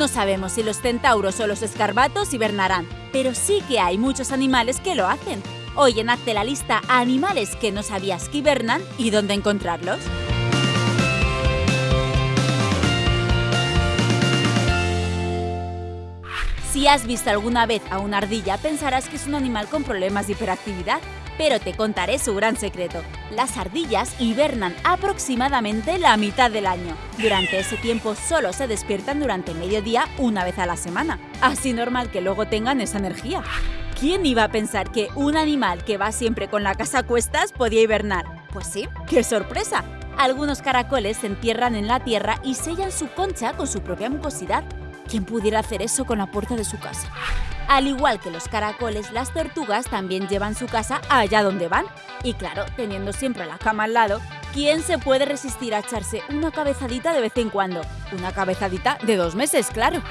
No sabemos si los centauros o los escarbatos hibernarán, pero sí que hay muchos animales que lo hacen. Hoy en Hazte la lista animales que no sabías que hibernan y dónde encontrarlos. Si has visto alguna vez a una ardilla, pensarás que es un animal con problemas de hiperactividad, pero te contaré su gran secreto. Las ardillas hibernan aproximadamente la mitad del año. Durante ese tiempo solo se despiertan durante mediodía una vez a la semana. Así normal que luego tengan esa energía. ¿Quién iba a pensar que un animal que va siempre con la casa a cuestas podía hibernar? Pues sí, ¡qué sorpresa! Algunos caracoles se entierran en la tierra y sellan su concha con su propia mucosidad. ¿Quién pudiera hacer eso con la puerta de su casa? Al igual que los caracoles, las tortugas también llevan su casa allá donde van. Y claro, teniendo siempre la cama al lado, ¿quién se puede resistir a echarse una cabezadita de vez en cuando? Una cabezadita de dos meses, claro.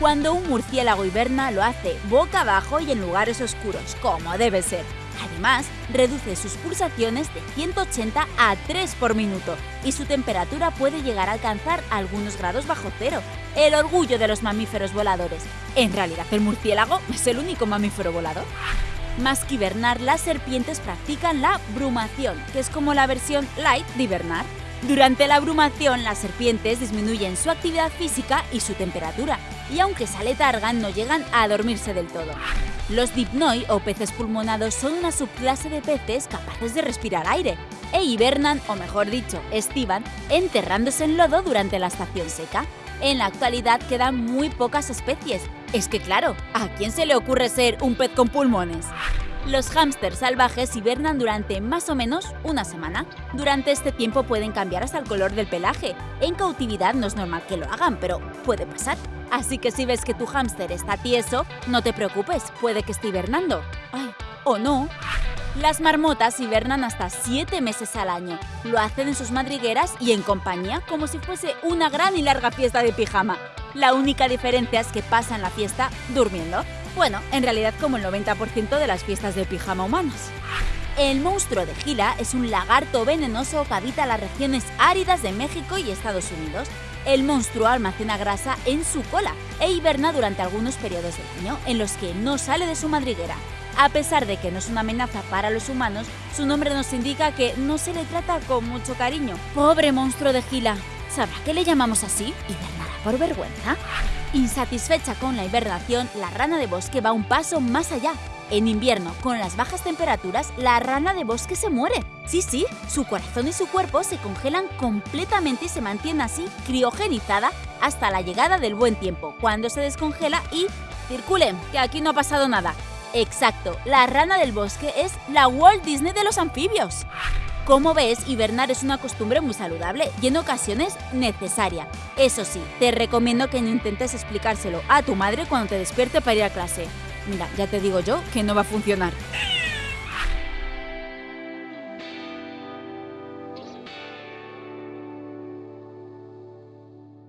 Cuando un murciélago hiberna lo hace boca abajo y en lugares oscuros, como debe ser. Además, reduce sus pulsaciones de 180 a 3 por minuto y su temperatura puede llegar a alcanzar algunos grados bajo cero. El orgullo de los mamíferos voladores. En realidad, el murciélago es el único mamífero volador. Más que hibernar, las serpientes practican la brumación, que es como la versión light de hibernar. Durante la brumación, las serpientes disminuyen su actividad física y su temperatura, y aunque se aletargan, no llegan a dormirse del todo. Los dipnoi o peces pulmonados son una subclase de peces capaces de respirar aire e hibernan, o mejor dicho, estivan, enterrándose en lodo durante la estación seca. En la actualidad quedan muy pocas especies. Es que claro, ¿a quién se le ocurre ser un pez con pulmones? Los hámsters salvajes hibernan durante más o menos una semana. Durante este tiempo pueden cambiar hasta el color del pelaje. En cautividad no es normal que lo hagan, pero puede pasar. Así que si ves que tu hámster está tieso, no te preocupes, puede que esté hibernando. Ay, o no. Las marmotas hibernan hasta 7 meses al año. Lo hacen en sus madrigueras y en compañía como si fuese una gran y larga fiesta de pijama. La única diferencia es que pasan la fiesta durmiendo. Bueno, en realidad como el 90% de las fiestas de pijama humanas. El monstruo de Gila es un lagarto venenoso que habita las regiones áridas de México y Estados Unidos. El monstruo almacena grasa en su cola e hiberna durante algunos periodos del año en los que no sale de su madriguera. A pesar de que no es una amenaza para los humanos, su nombre nos indica que no se le trata con mucho cariño. Pobre monstruo de Gila. ¿Sabrá que le llamamos así? ¿Hibernará por vergüenza? Insatisfecha con la hibernación, la rana de bosque va un paso más allá. En invierno, con las bajas temperaturas, la rana de bosque se muere. Sí, sí, su corazón y su cuerpo se congelan completamente y se mantiene así criogenizada hasta la llegada del buen tiempo, cuando se descongela y circulen, que aquí no ha pasado nada. Exacto, la rana del bosque es la Walt Disney de los anfibios. Como ves, hibernar es una costumbre muy saludable y en ocasiones necesaria. Eso sí, te recomiendo que no intentes explicárselo a tu madre cuando te despierte para ir a clase. Mira, ya te digo yo que no va a funcionar.